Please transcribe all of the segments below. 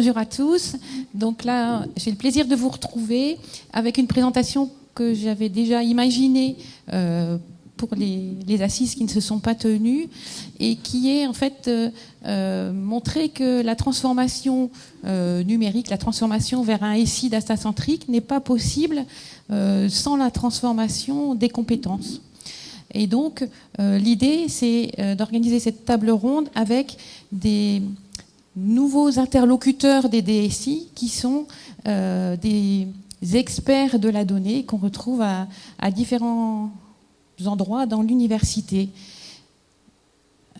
Bonjour à tous. Donc là, j'ai le plaisir de vous retrouver avec une présentation que j'avais déjà imaginée euh, pour les, assises qui ne se sont pas tenues et qui est en fait euh, euh, montrer que la transformation numérique, la transformation vers un SI data-centrique n'est pas possible sans la transformation des compétences. Et donc, l'idée, c'est d'organiser cette table ronde avec des nouveaux interlocuteurs des DSI qui sont euh, des experts de la donnée qu'on retrouve à, différents endroits dans l'université.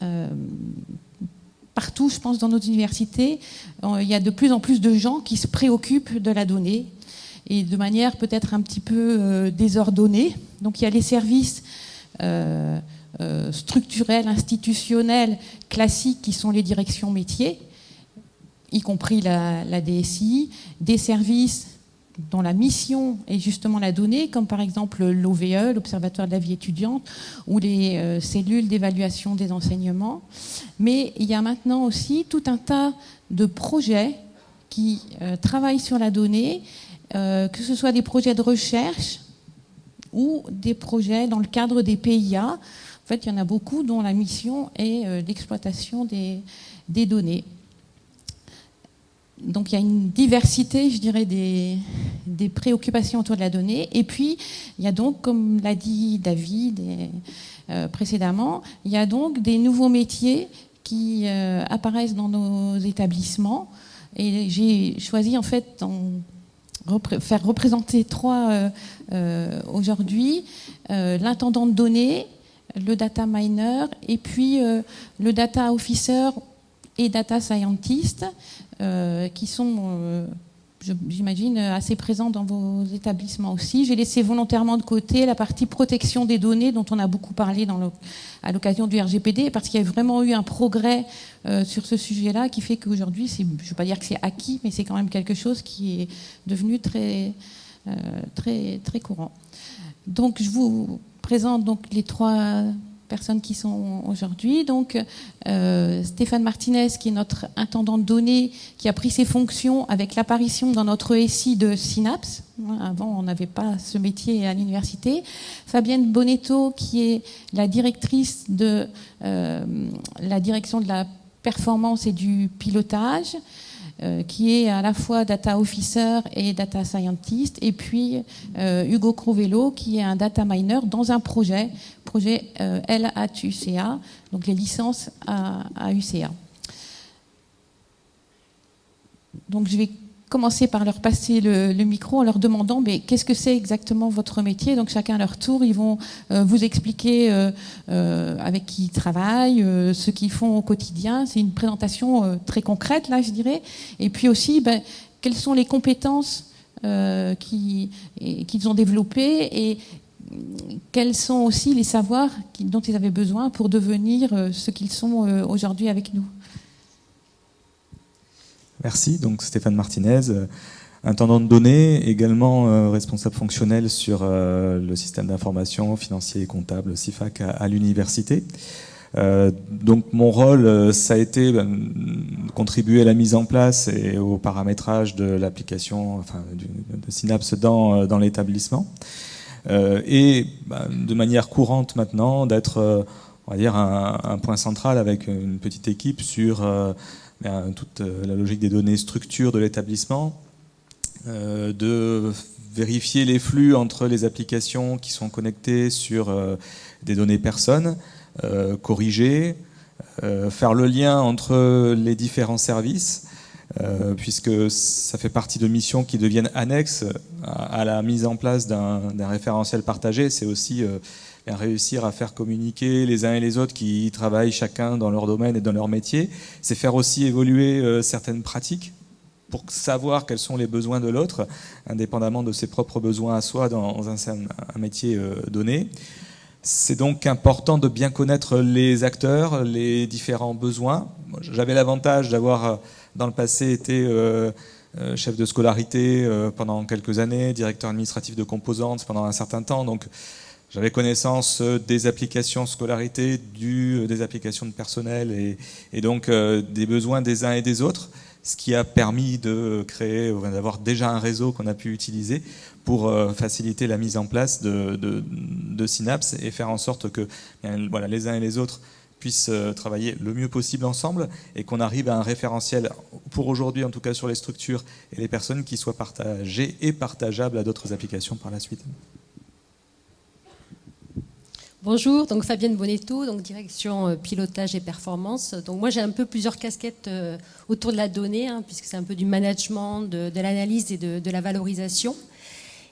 Euh, partout, je pense, dans nos universités, euh, il y a de plus en plus de gens qui se préoccupent de la donnée et de manière peut-être un petit peu désordonnée. Donc il y a les services structurels, institutionnels, classiques qui sont les directions métiers y compris la, DSI, des services dont la mission est justement la donnée, comme par exemple l'OVE, l'Observatoire de la vie étudiante, ou les euh, cellules d'évaluation des enseignements. Mais il y a maintenant aussi tout un tas de projets qui euh, travaillent sur la donnée, euh, que ce soit des projets de recherche ou des projets dans le cadre des PIA. En fait, il y en a beaucoup dont la mission est l'exploitation des, des données donc il y a une diversité, je dirais, des, préoccupations autour de la donnée. Et puis, il y a donc, comme l'a dit David euh, précédemment, il y a donc des nouveaux métiers qui euh, apparaissent dans nos établissements. Et j'ai choisi, en fait, de faire représenter trois euh, aujourd'hui. L'intendant de données, le data miner et puis le data officer et data scientist. Euh, qui sont, euh, j'imagine, assez présents dans vos établissements aussi. J'ai laissé volontairement de côté la partie protection des données dont on a beaucoup parlé à l'occasion du RGPD, parce qu'il y a vraiment eu un progrès euh, sur ce sujet-là qui fait qu'aujourd'hui, je ne veux pas dire que c'est acquis, mais c'est quand même quelque chose qui est devenu très, très, très courant. Donc, je vous présente donc les trois personnes qui sont aujourd'hui. Donc, euh, Stéphane Martinez, qui est notre intendant de données, qui a pris ses fonctions avec l'apparition dans notre SI de Synapse. Avant, on n'avait pas ce métier à l'université. Fabienne Bonetto, qui est la directrice de euh, la direction de la performance et du pilotage. Euh, qui est à la fois data officer et data scientist, et puis euh, Hugo Crovello, qui est un data miner dans un projet, projet euh, LATUCA, donc les licences à, à UCA. Donc je vais commencer par leur passer le, micro en leur demandant mais qu'est-ce que c'est exactement votre métier? Donc chacun à leur tour, ils vont euh, vous expliquer euh, euh, avec qui ils travaillent, ce qu'ils font au quotidien. C'est une présentation très concrète là, je dirais. Et puis aussi, ben, quelles sont les compétences qu'ils ont développées et quels sont aussi les savoirs dont ils avaient besoin pour devenir ce qu'ils sont aujourd'hui avec nous. Merci. Donc Stéphane Martinez, euh, intendant de données, également euh, responsable fonctionnel sur euh, le système d'information financier et comptable CIFAC à, l'université. donc mon rôle, ça a été ben, contribuer à la mise en place et au paramétrage de l'application enfin, de Synapse dans, l'établissement. et ben, de manière courante maintenant d'être on va dire un, point central avec une petite équipe sur toute euh, la logique des données structure de l'établissement, euh, de vérifier les flux entre les applications qui sont connectées sur euh, des données personnes, corriger, faire le lien entre les différents services, puisque ça fait partie de missions qui deviennent annexes à, la mise en place d'un référentiel partagé. C'est aussi réussir à faire communiquer les uns et les autres qui travaillent chacun dans leur domaine et dans leur métier. C'est faire aussi évoluer euh, certaines pratiques pour savoir quels sont les besoins de l'autre, indépendamment de ses propres besoins à soi dans un, métier euh, donné. C'est donc important de bien connaître les acteurs, les différents besoins. J'avais l'avantage d'avoir euh, dans le passé été chef de scolarité pendant quelques années, directeur administratif de composantes pendant un certain temps, donc j'avais connaissance euh, des applications scolarité, du, euh, des applications de personnel et, donc euh, des besoins des uns et des autres. ce qui a permis de créer, d'avoir déjà un réseau qu'on a pu utiliser pour faciliter la mise en place de, de, Synapse et faire en sorte que voilà, les uns et les autres puissent travailler le mieux possible ensemble et qu'on arrive à un référentiel, pour aujourd'hui en tout cas sur les structures et les personnes, qui soit partagé et partageable à d'autres applications par la suite. Bonjour, donc Fabienne Bonetto, donc direction euh, pilotage et performance. Donc moi j'ai un peu plusieurs casquettes euh, autour de la donnée, hein, puisque c'est un peu du management, de, l'analyse et de, la valorisation.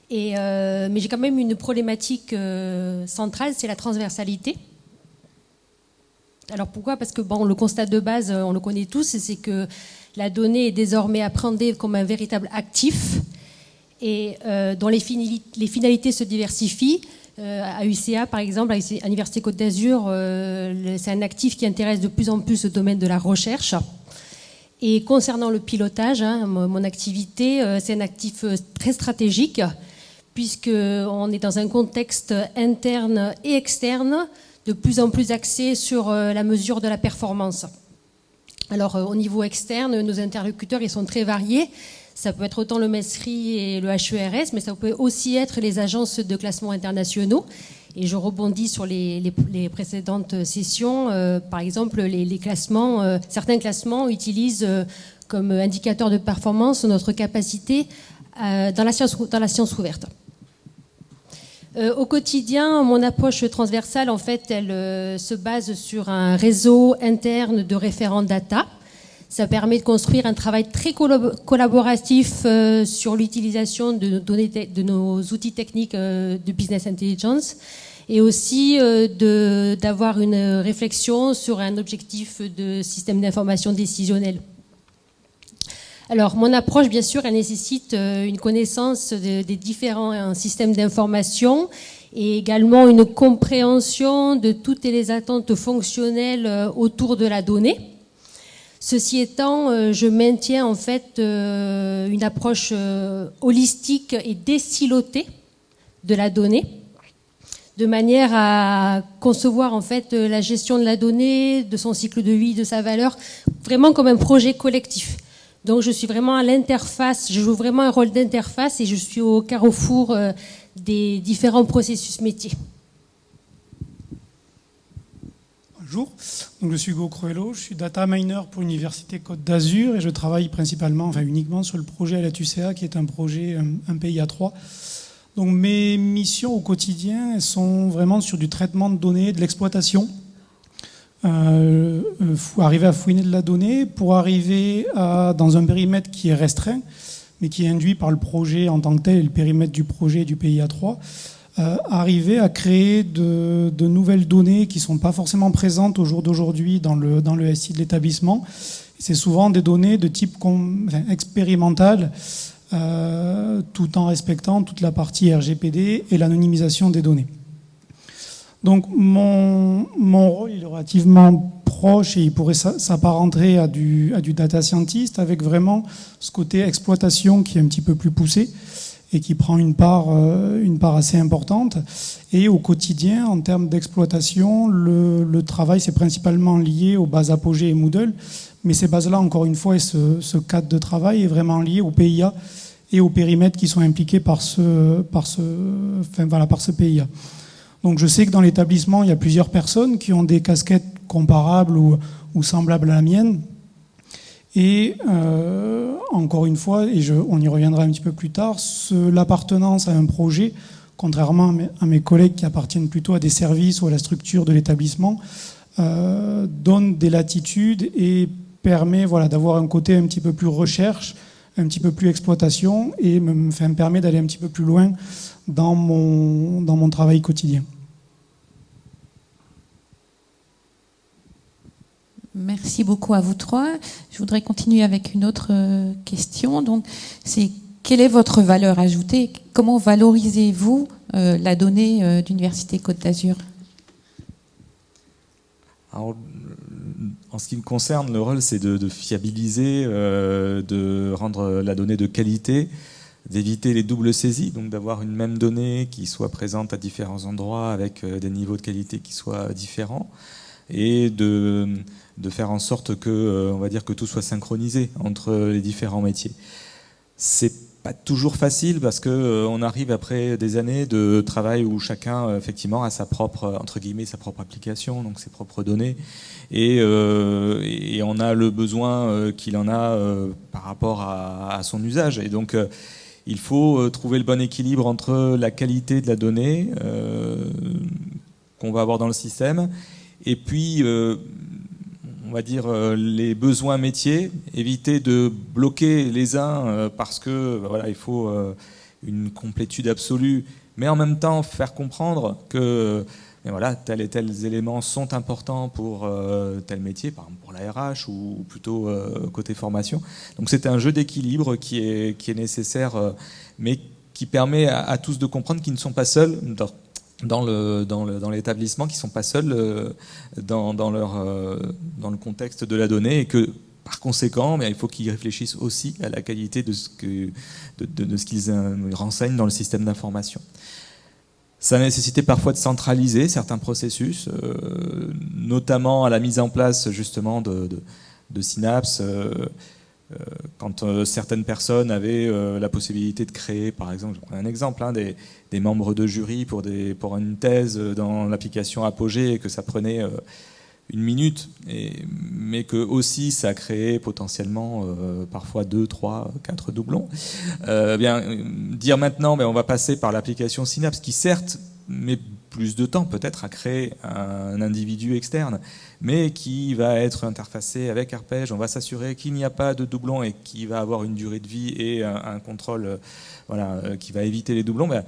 Et, euh, mais j'ai quand même une problématique centrale, c'est la transversalité. Alors pourquoi? Parce que bon, le constat de base, on le connaît tous, c'est que la donnée est désormais appréhendée comme un véritable actif et dont les, finalités se diversifient à UCA, par exemple, à l'Université Côte d'Azur, euh, c'est un actif qui intéresse de plus en plus le domaine de la recherche. Et concernant le pilotage, hein, mon activité, euh, c'est un actif très stratégique, puisqu'on est dans un contexte interne et externe de plus en plus axé sur la mesure de la performance. Alors, au niveau externe, nos interlocuteurs ils sont très variés. Ça peut être autant le MESRI et le HERS, mais ça peut aussi être les agences de classement internationaux. Et je rebondis sur les, précédentes sessions. Euh, par exemple, les, classements, euh, certains classements utilisent euh, comme indicateur de performance notre capacité dans, la science, dans la science ouverte. au quotidien, mon approche transversale, en fait, elle se base sur un réseau interne de référents data ça permet de construire un travail très collaboratif euh, sur l'utilisation de, de, nos outils techniques euh, de business intelligence et aussi euh, d'avoir une réflexion sur un objectif de système d'information décisionnel. Alors, mon approche, bien sûr, elle nécessite une connaissance des différents systèmes d'information et également une compréhension de toutes les attentes fonctionnelles autour de la donnée. Ceci étant, euh, je maintiens en fait euh, une approche euh, holistique et décilotée de la donnée, de manière à concevoir en fait la gestion de la donnée, de son cycle de vie, de sa valeur, vraiment comme un projet collectif. Donc je suis vraiment à l'interface, je joue vraiment un rôle d'interface et je suis au carrefour des différents processus métiers. Bonjour, Donc, je suis Hugo Cruello, je suis data miner pour l'Université Côte d'Azur et je travaille principalement, enfin uniquement sur le projet à la TUCA qui est un projet, euh, un pays à trois. Donc mes missions au quotidien sont vraiment sur du traitement de données, de l'exploitation. Euh, euh arriver à fouiner de la donnée pour arriver dans un périmètre qui est restreint, mais qui est induit par le projet en tant que tel et le périmètre du projet du pays à 3 euh, arriver à créer de, nouvelles données qui ne sont pas forcément présentes au jour d'aujourd'hui dans le, dans le SI de l'établissement. C'est souvent des données de type expérimental, euh, tout en respectant toute la partie RGPD et l'anonymisation des données. Donc mon, mon, rôle est relativement proche et il pourrait s'apparenter à du, à du data scientist avec vraiment ce côté exploitation qui est un petit peu plus poussé et qui prend une part, euh, une part assez importante. Et au quotidien, en termes d'exploitation, le, travail c'est principalement lié aux bases Apogée et Moodle, mais ces bases-là, encore une fois, et ce, cadre de travail est vraiment lié au PIA et aux périmètres qui sont impliqués par ce, par ce, voilà, par ce PIA. Donc je sais que dans l'établissement, il y a plusieurs personnes qui ont des casquettes comparables ou semblables à la mienne. Et euh, encore une fois, et je, on y reviendra un petit peu plus tard, l'appartenance à un projet, contrairement à mes, collègues qui appartiennent plutôt à des services ou à la structure de l'établissement, euh, donne des latitudes et permet voilà, d'avoir un côté un petit peu plus recherche, un petit peu plus exploitation et me, me permet d'aller un petit peu plus loin dans mon, dans mon travail quotidien. Merci beaucoup à vous trois. Je voudrais continuer avec une autre euh, question. Donc, c'est quelle est votre valeur ajoutée? Comment valorisez-vous euh, la donnée euh, d'Université Côte d'Azur? En ce qui me concerne, le rôle, c'est de, fiabiliser, de rendre la donnée de qualité, d'éviter les doubles saisies, donc d'avoir une même donnée qui soit présente à différents endroits avec des niveaux de qualité qui soient différents. Et de, faire en sorte que, on va dire que tout soit synchronisé entre les différents métiers. C'est pas toujours facile parce que euh, on arrive après des années de travail où chacun euh, effectivement a sa propre entre guillemets sa propre application, donc ses propres données, et, euh, on a le besoin qu'il en a par rapport à, à, son usage, et donc il faut trouver le bon équilibre entre la qualité de la donnée qu'on va avoir dans le système et puis on va dire, euh, les besoins métiers, éviter de bloquer les uns euh, parce que bah, voilà, il faut euh, une complétude absolue, mais en même temps faire comprendre que voilà, tels et tels éléments sont importants pour tel métier, par exemple pour la RH ou, plutôt côté formation. Donc c'est un jeu d'équilibre qui est, nécessaire, mais qui permet à, tous de comprendre qu'ils ne sont pas seuls dans le dans l'établissement qui sont pas seuls euh, dans, leur euh, dans le contexte de la donnée et que par conséquent, mais il faut qu'ils réfléchissent aussi à la qualité de ce que de, ce qu'ils euh, renseignent dans le système d'information. Ça a nécessité parfois de centraliser certains processus, notamment à la mise en place justement de, de, synapses. Quand euh, certaines personnes avaient euh, la possibilité de créer, par exemple, je prends un exemple, hein, des, membres de jury pour, une thèse dans l'application Apogée et que ça prenait une minute, mais que aussi ça créait potentiellement parfois deux, trois, quatre doublons. Euh, bien, dire maintenant, ben, on va passer par l'application Synapse, qui certes met plus de temps peut-être à créer un individu externe, mais qui va être interfacé avec Arpège. On va s'assurer qu'il n'y a pas de doublons et qui va avoir une durée de vie et un, contrôle euh, voilà, euh, qui va éviter les doublons. Ben,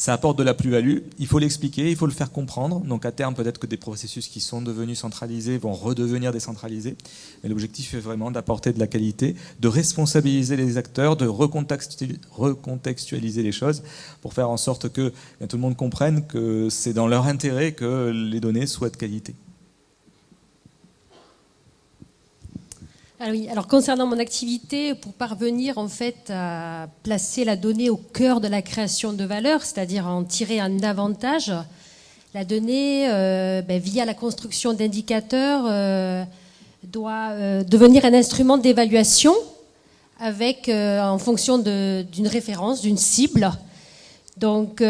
ça apporte de la plus-value, il faut l'expliquer, il faut le faire comprendre. Donc à terme, peut-être que des processus qui sont devenus centralisés vont redevenir décentralisés. Mais l'objectif est vraiment d'apporter de la qualité, de responsabiliser les acteurs, de recontextualiser les choses pour faire en sorte que tout le monde comprenne que c'est dans leur intérêt que les données soient de qualité. Alors, ah alors concernant mon activité, pour parvenir en fait à placer la donnée au cœur de la création de valeur, c'est-à-dire en tirer un avantage, la donnée, euh, ben, via la construction d'indicateurs, euh, doit euh, devenir un instrument d'évaluation avec, en fonction d'une référence, d'une cible. Donc,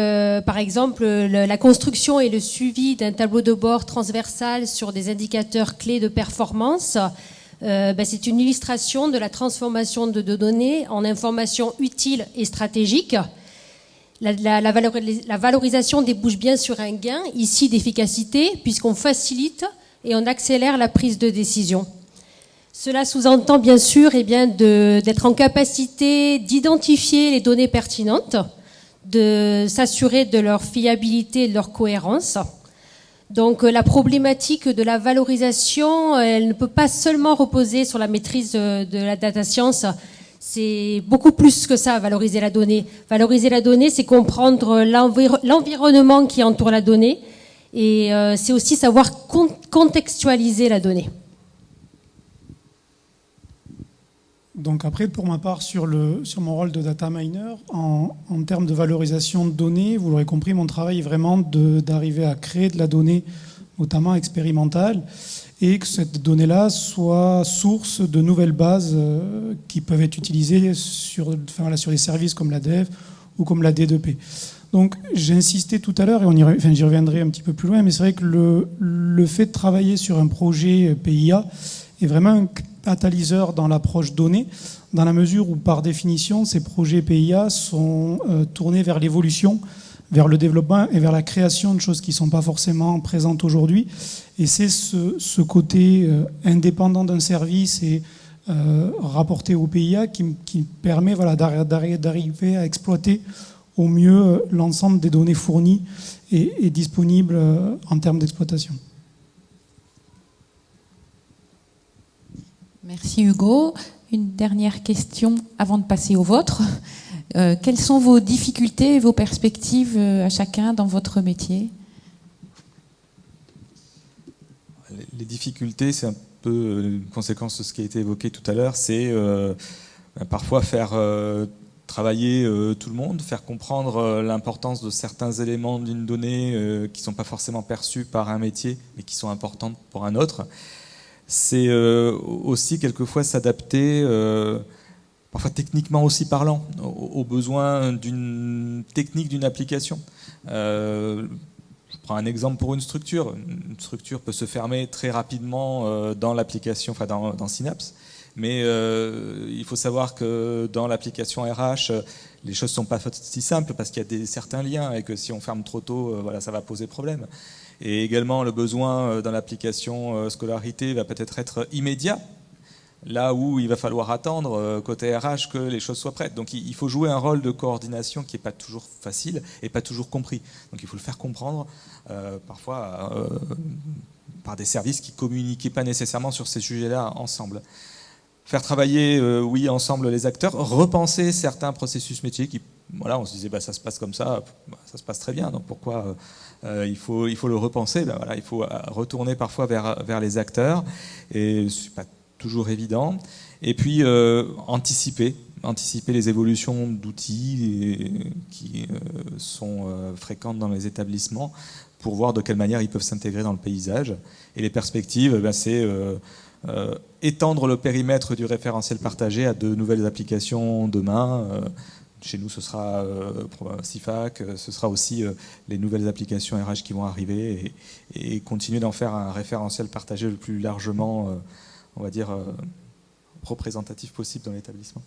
par exemple, la construction et le suivi d'un tableau de bord transversal sur des indicateurs clés de performance euh, ben, c'est une illustration de la transformation de, données en informations utiles et stratégiques. La, la, valorisation débouche bien sur un gain, ici d'efficacité, puisqu'on facilite et on accélère la prise de décision. Cela sous-entend bien sûr eh d'être en capacité d'identifier les données pertinentes, de s'assurer de leur fiabilité et de leur cohérence, donc euh, la problématique de la valorisation, euh, elle ne peut pas seulement reposer sur la maîtrise de, la data science. C'est beaucoup plus que ça, valoriser la donnée. Valoriser la donnée, c'est comprendre l'environnement qui entoure la donnée et euh, c'est aussi savoir contextualiser la donnée. Donc après, pour ma part, sur, le, sur mon rôle de data miner, en, en termes de valorisation de données, vous l'aurez compris, mon travail est vraiment d'arriver à créer de la donnée, notamment expérimentale, et que cette donnée-là soit source de nouvelles bases euh, qui peuvent être utilisées sur, enfin, sur des services comme la dev ou comme la D2P. Donc j'ai insisté tout à l'heure, et j'y reviendrai un petit peu plus loin, mais c'est vrai que le, le fait de travailler sur un projet PIA est vraiment un catalyseur dans l'approche donnée, dans la mesure où, par définition, ces projets PIA sont euh, tournés vers l'évolution, vers le développement et vers la création de choses qui ne sont pas forcément présentes aujourd'hui. Et c'est ce, côté euh, indépendant d'un service et euh, rapporté au PIA qui, permet voilà, d'arriver à exploiter au mieux l'ensemble des données fournies et disponibles en termes d'exploitation. Merci Hugo. Une dernière question avant de passer au vôtre. Euh, quelles sont vos difficultés et vos perspectives euh, à chacun dans votre métier? Les difficultés, c'est un peu une conséquence de ce qui a été évoqué tout à l'heure, c'est euh, parfois faire travailler tout le monde, faire comprendre l'importance de certains éléments d'une donnée qui ne sont pas forcément perçus par un métier, mais qui sont importants pour un autre. C'est aussi quelquefois s'adapter parfois techniquement aussi parlant, aux, besoins d'une technique d'une application. Euh, je prends un exemple pour une structure. Une structure peut se fermer très rapidement euh, dans l'application, enfin dans, Synapse, mais euh, il faut savoir que dans l'application RH, les choses ne sont pas si simples parce qu'il y a des, certains liens et que si on ferme trop tôt, voilà, ça va poser problème. Et également, le besoin dans l'application scolarité va peut-être être immédiat là où il va falloir attendre euh, côté RH que les choses soient prêtes. Donc il faut jouer un rôle de coordination qui n'est pas toujours facile et pas toujours compris. Donc il faut le faire comprendre euh, parfois euh, par des services qui ne communiquaient pas nécessairement sur ces sujets-là ensemble. Faire travailler, oui, ensemble les acteurs, repenser certains processus métiers qui, voilà, on se disait, bah, ça se passe comme ça, bah, ça se passe très bien, donc pourquoi il, faut, il faut le repenser bah, voilà, Il faut retourner parfois vers, vers les acteurs, et c'est pas toujours évident. Et puis euh, anticiper, anticiper les évolutions d'outils qui euh, sont euh, fréquentes dans les établissements pour voir de quelle manière ils peuvent s'intégrer dans le paysage. Et les perspectives, ben, c'est étendre le périmètre du référentiel partagé à de nouvelles applications demain. Chez nous, ce sera CIFAC, ce sera aussi les nouvelles applications RH qui vont arriver et, continuer d'en faire un référentiel partagé le plus largement on va dire, euh, représentatif possible dans l'établissement.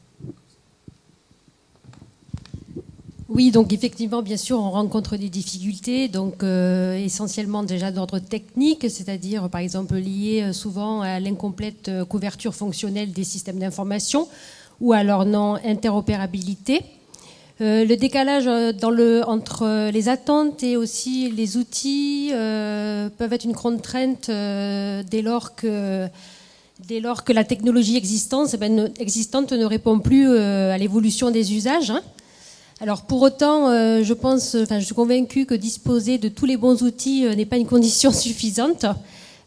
Oui, donc effectivement, bien sûr, on rencontre des difficultés, donc euh, essentiellement déjà d'ordre technique, c'est-à-dire par exemple liées euh, souvent à l'incomplète couverture fonctionnelle des systèmes d'information ou à leur non-interopérabilité. le décalage le, entre les attentes et aussi les outils peuvent être une contrainte dès lors que dès lors que la technologie existante, eh ben, existante ne répond plus euh, à l'évolution des usages. Hein. Alors pour autant, euh, je pense, je suis convaincue que disposer de tous les bons outils euh, n'est pas une condition suffisante.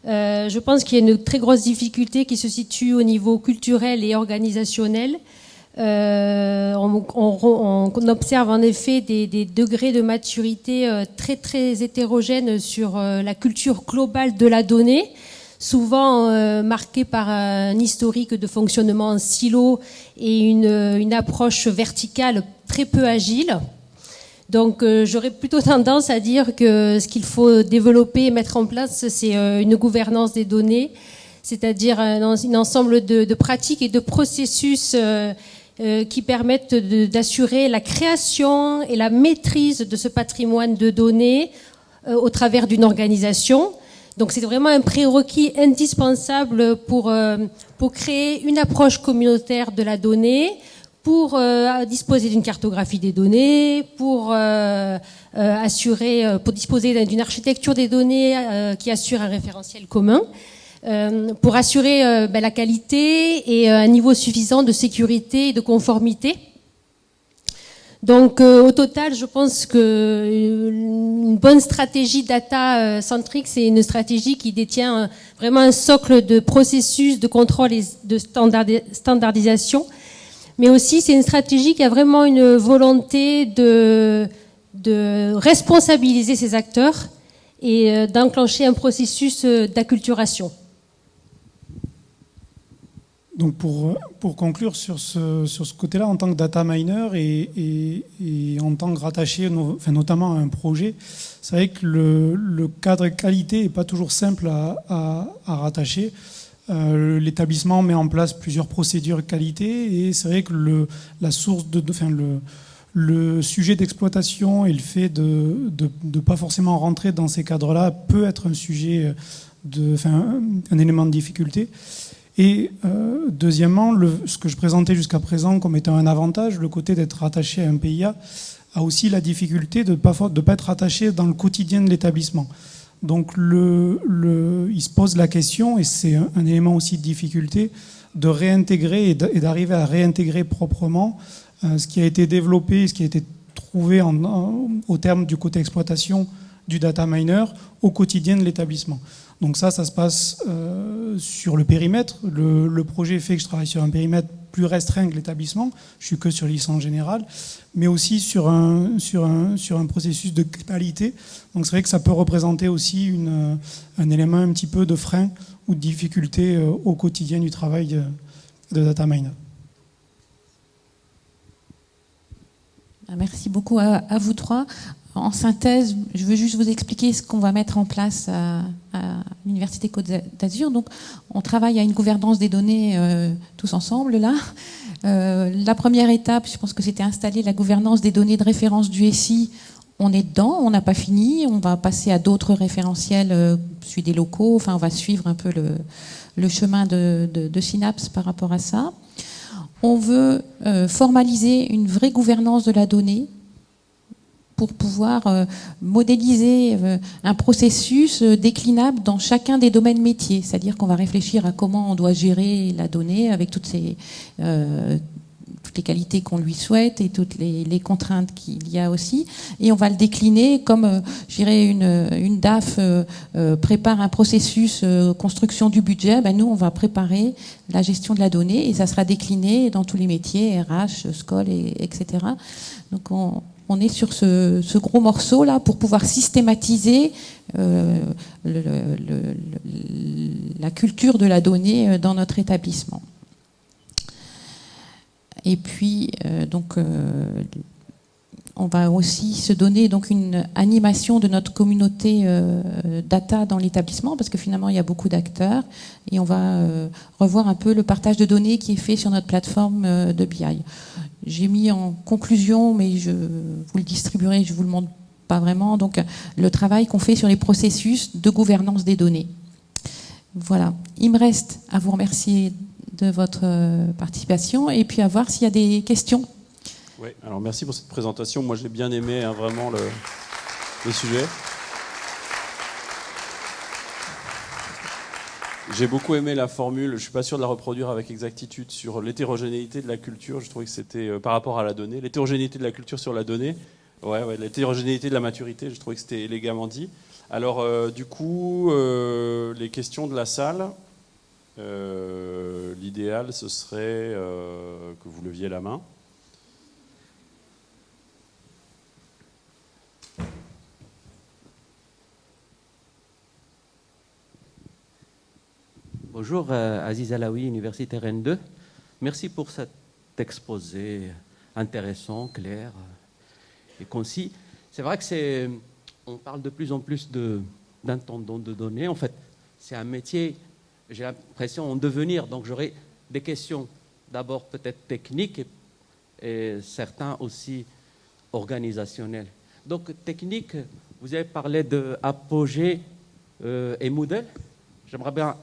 je pense qu'il y a une très grosse difficulté qui se situe au niveau culturel et organisationnel. On, observe en effet des, des degrés de maturité très très hétérogènes sur la culture globale de la donnée souvent euh, marqué par un historique de fonctionnement en silo et une, une approche verticale très peu agile. Donc euh, j'aurais plutôt tendance à dire que ce qu'il faut développer et mettre en place, c'est euh, une gouvernance des données, c'est-à-dire un, ensemble de, pratiques et de processus qui permettent d'assurer la création et la maîtrise de ce patrimoine de données au travers d'une organisation. Donc c'est vraiment un prérequis indispensable pour, euh, pour créer une approche communautaire de la donnée, pour euh, disposer d'une cartographie des données, pour euh, assurer, pour disposer d'une architecture des données qui assure un référentiel commun, pour assurer ben, la qualité et un niveau suffisant de sécurité et de conformité donc euh, au total, je pense que euh, une bonne stratégie data euh, centrique, c'est une stratégie qui détient vraiment un socle de processus de contrôle et de standardisation, mais aussi c'est une stratégie qui a vraiment une volonté de, de responsabiliser ses acteurs et d'enclencher un processus d'acculturation. Donc pour, pour conclure sur ce, sur ce côté-là, en tant que data miner et, et, en tant que rattaché enfin, notamment à un projet, c'est vrai que le, le, cadre qualité n'est pas toujours simple à, à, à rattacher. Euh, L'établissement met en place plusieurs procédures qualité et c'est vrai que le, la source de, enfin, le, le sujet d'exploitation et le fait de ne pas forcément rentrer dans ces cadres-là peut être un sujet, de, enfin, un élément de difficulté. Et euh, deuxièmement, ce que je présentais jusqu'à présent comme étant un avantage, le côté d'être rattaché à un PIA, a aussi la difficulté de ne pas, être rattaché dans le quotidien de l'établissement. Donc il se pose la question, et c'est un, élément aussi de difficulté, de réintégrer et d'arriver à réintégrer proprement euh, ce qui a été développé, ce qui a été trouvé au terme du côté exploitation du data miner au quotidien de l'établissement. Donc ça, ça se passe euh, sur le périmètre. Le, projet fait que je travaille sur un périmètre plus restreint que l'établissement. Je suis que sur licence générale, mais aussi sur un, sur un, sur un processus de qualité. Donc c'est vrai que ça peut représenter aussi un élément un petit peu de frein ou de difficulté euh, au quotidien du travail de, de data miner. Merci beaucoup à vous trois en synthèse, je veux juste vous expliquer ce qu'on va mettre en place à, l'Université Côte d'Azur. Donc, on travaille à une gouvernance des données euh, tous ensemble là. Euh, la première étape, je pense que c'était installer la gouvernance des données de référence du SI. On est dedans, on n'a pas fini. On va passer à d'autres référentiels, euh, des locaux. Enfin, on va suivre un peu le, chemin de, de, Synapse par rapport à ça. On veut formaliser une vraie gouvernance de la donnée pour pouvoir euh, modéliser euh, un processus euh, déclinable dans chacun des domaines métiers. C'est-à-dire qu'on va réfléchir à comment on doit gérer la donnée avec toutes ces toutes les qualités qu'on lui souhaite et toutes les, contraintes qu'il y a aussi. Et on va le décliner comme, je dirais, une, une DAF prépare un processus construction du budget. Ben nous, on va préparer la gestion de la donnée et ça sera décliné dans tous les métiers, RH, SCOL, et, etc. Donc on, on est sur ce, gros morceau là pour pouvoir systématiser euh, la culture de la donnée euh, dans notre établissement. Et puis, euh, donc, on va aussi se donner donc une animation de notre communauté data dans l'établissement parce que finalement il y a beaucoup d'acteurs et on va revoir un peu le partage de données qui est fait sur notre plateforme de BI. J'ai mis en conclusion, mais je vous le distribuerai, je vous le montre pas vraiment, donc le travail qu'on fait sur les processus de gouvernance des données. Voilà. Il me reste à vous remercier de votre participation et puis à voir s'il y a des questions. Oui, alors merci pour cette présentation. Moi, j'ai bien aimé hein, vraiment le sujet. J'ai beaucoup aimé la formule, je ne suis pas sûr de la reproduire avec exactitude, sur l'hétérogénéité de la culture. Je trouvais que c'était euh, par rapport à la donnée. L'hétérogénéité de la culture sur la donnée, ouais, ouais, l'hétérogénéité de la maturité, je trouvais que c'était élégamment dit. Alors, euh, du coup, euh, les questions de la salle, l'idéal, ce serait que vous leviez la main. Bonjour, euh, Aziz Alaoui, Université Rennes 2. Merci pour cet exposé intéressant, clair et concis. C'est vrai que c'est, on parle de plus en plus d'intendant de, données. En fait, c'est un métier, j'ai l'impression, en devenir. Donc j'aurais des questions d'abord peut-être techniques et, certains aussi organisationnelles. Donc technique, vous avez parlé de euh, et Moodle. J'aimerais bien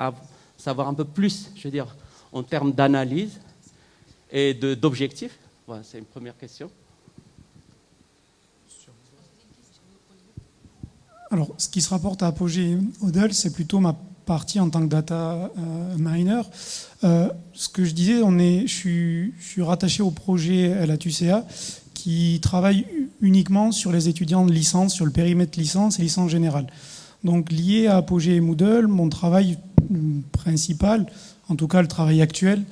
savoir un peu plus, je veux dire, en termes d'analyse et d'objectifs voilà, C'est une première question. Alors, ce qui se rapporte à Apogee Odell, c'est plutôt ma partie en tant que data euh, miner. Euh, ce que je disais, on est, je, suis, je suis rattaché au projet LATUCA qui travaille uniquement sur les étudiants de licence, sur le périmètre licence et licence générale. Donc lié à Apogee et Moodle, mon travail principal, en tout cas le travail actuel.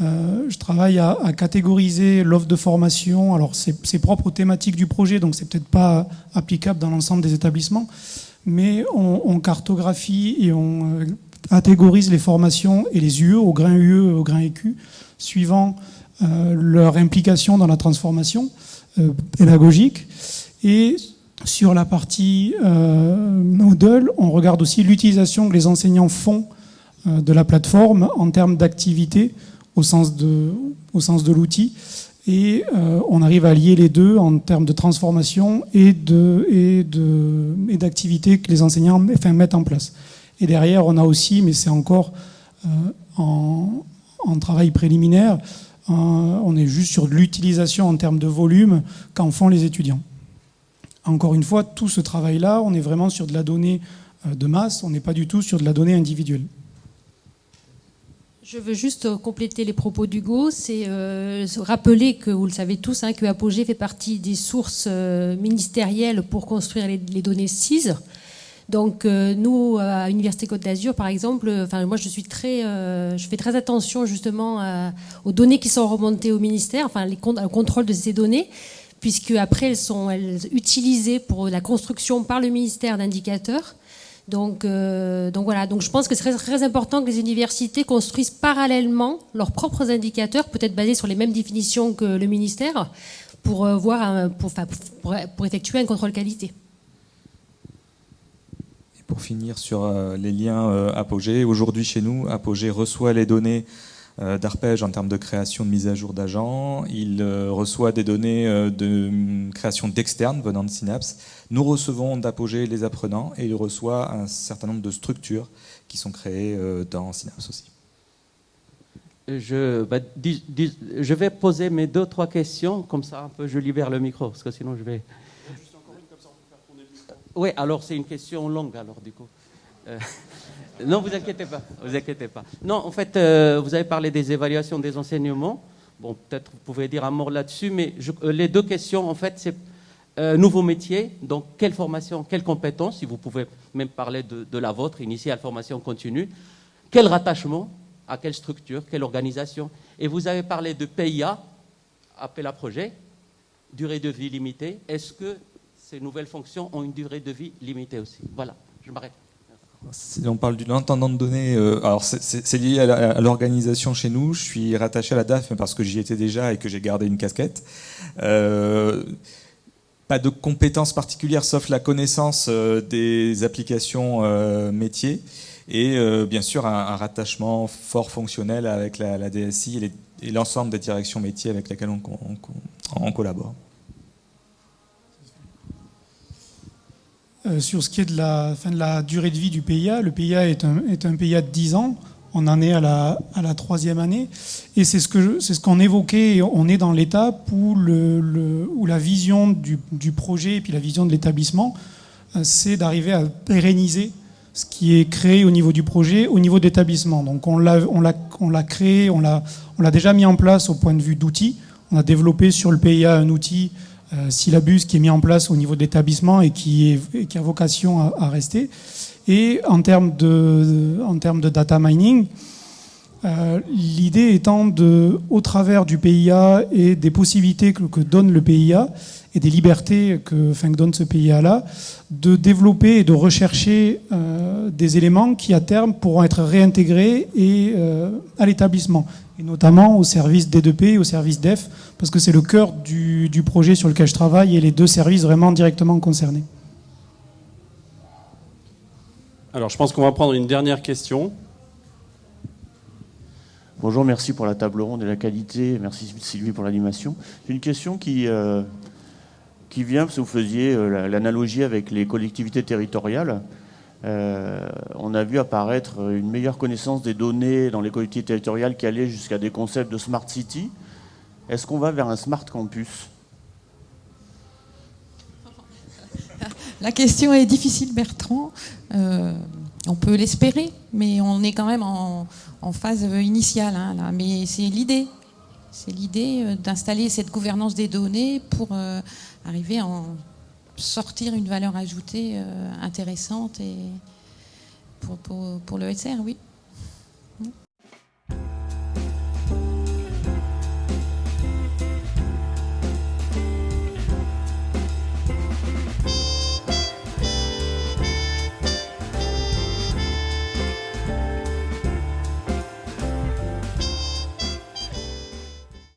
Euh, je travaille à, catégoriser l'offre de formation. Alors c'est propre aux thématiques du projet, donc c'est peut-être pas applicable dans l'ensemble des établissements, mais on, cartographie et on euh, catégorise les formations et les UE au grain UE, au grain EQ, suivant euh, leur implication dans la transformation pédagogique. Et sur la partie Moodle, on regarde aussi l'utilisation que les enseignants font de la plateforme en termes d'activité au sens de, de l'outil. Et euh, on arrive à lier les deux en termes de transformation et de et de et d'activité que les enseignants mettent en place. Et derrière, on a aussi, mais c'est encore euh, en, travail préliminaire, on est juste sur l'utilisation en termes de volume qu'en font les étudiants. Encore une fois, tout ce travail-là, on est vraiment sur de la donnée de masse, on n'est pas du tout sur de la donnée individuelle. Je veux juste euh, compléter les propos d'Hugo, c'est euh, rappeler que vous le savez tous, hein, que Apogée fait partie des sources euh, ministérielles pour construire les, données CIS. Donc nous, à l'Université Côte d'Azur, par exemple, enfin moi je suis très, je fais très attention justement aux données qui sont remontées au ministère, enfin le contrôle de ces données, puisque après elles sont elles, utilisées pour la construction par le ministère d'indicateurs. Donc, donc voilà, donc je pense que c'est très, important que les universités construisent parallèlement leurs propres indicateurs, peut-être basés sur les mêmes définitions que le ministère, pour voir, pour, effectuer un contrôle qualité. Pour finir sur euh, les liens euh, Apogée, aujourd'hui chez nous, Apogée reçoit les données euh, d'arpège en termes de création de mise à jour d'agents. Il reçoit des données de hum, création d'externes venant de Synapse. Nous recevons d'Apogée les apprenants et il reçoit un certain nombre de structures qui sont créées dans Synapse aussi. Je, bah, je vais poser mes deux, trois questions, comme ça un peu je libère le micro, parce que sinon je vais... Oui, alors c'est une question longue, alors du coup. Euh, non, vous inquiétez pas, vous inquiétez pas. Non, en fait, euh, vous avez parlé des évaluations des enseignements. Bon, peut-être vous pouvez dire un mot là-dessus, mais euh, les deux questions, en fait, c'est nouveau métier, donc quelle formation, quelles compétences, si vous pouvez même parler de, de la vôtre, initiale formation continue, quel rattachement à quelle structure, quelle organisation. Et vous avez parlé de PIA, appel à projet, durée de vie limitée. Est-ce que ces nouvelles fonctions ont une durée de vie limitée aussi? Voilà, je m'arrête. Si on parle d'une l'intendant de données, euh, alors c'est lié à l'organisation chez nous. Je suis rattaché à la DAF parce que j'y étais déjà et que j'ai gardé une casquette. Euh, pas de compétences particulières sauf la connaissance euh, des applications métiers et bien sûr un, rattachement fort fonctionnel avec la, DSI et l'ensemble des directions métiers avec lesquelles on collabore. Sur ce qui est de la, fin de la durée de vie du PIA, le PIA est un, est un PIA de 10 ans. On en est à la, à la troisième année. Et c'est ce qu'on ce qu'on évoquait. On est dans l'étape où, le, où la vision du, du, projet et puis la vision de l'établissement, euh, c'est d'arriver à pérenniser ce qui est créé au niveau du projet, au niveau d'établissement. Donc on l'a on l'a créé, on l'a déjà mis en place au point de vue d'outils. On a développé sur le PIA un outil euh, syllabus qui est mis en place au niveau de l'établissement et qui, qui a vocation à, rester. Et en termes de, en termes de data mining, euh, l'idée étant de, au travers du PIA et des possibilités que, donne le PIA et des libertés que, enfin, que donne ce PIA-là, de développer et de rechercher euh, des éléments qui à terme pourront être réintégrés et, euh, à l'établissement, et notamment au service D2P et au service DEF, parce que c'est le cœur du, du projet sur lequel je travaille et les deux services vraiment directement concernés. Alors je pense qu'on va prendre une dernière question. Bonjour, merci pour la table ronde et la qualité. Merci Sylvie pour l'animation. J'ai une question qui, euh, qui vient, parce que vous faisiez euh, l'analogie avec les collectivités territoriales. Euh, on a vu apparaître une meilleure connaissance des données dans les collectivités territoriales qui allait jusqu'à des concepts de smart city. Est-ce qu'on va vers un smart campus? La question est difficile, Bertrand. on peut l'espérer, mais on est quand même en, phase initiale. Hein. Mais c'est l'idée. C'est l'idée euh, d'installer cette gouvernance des données pour euh, arriver à en sortir une valeur ajoutée euh, intéressante et pour, pour, pour le SR, oui.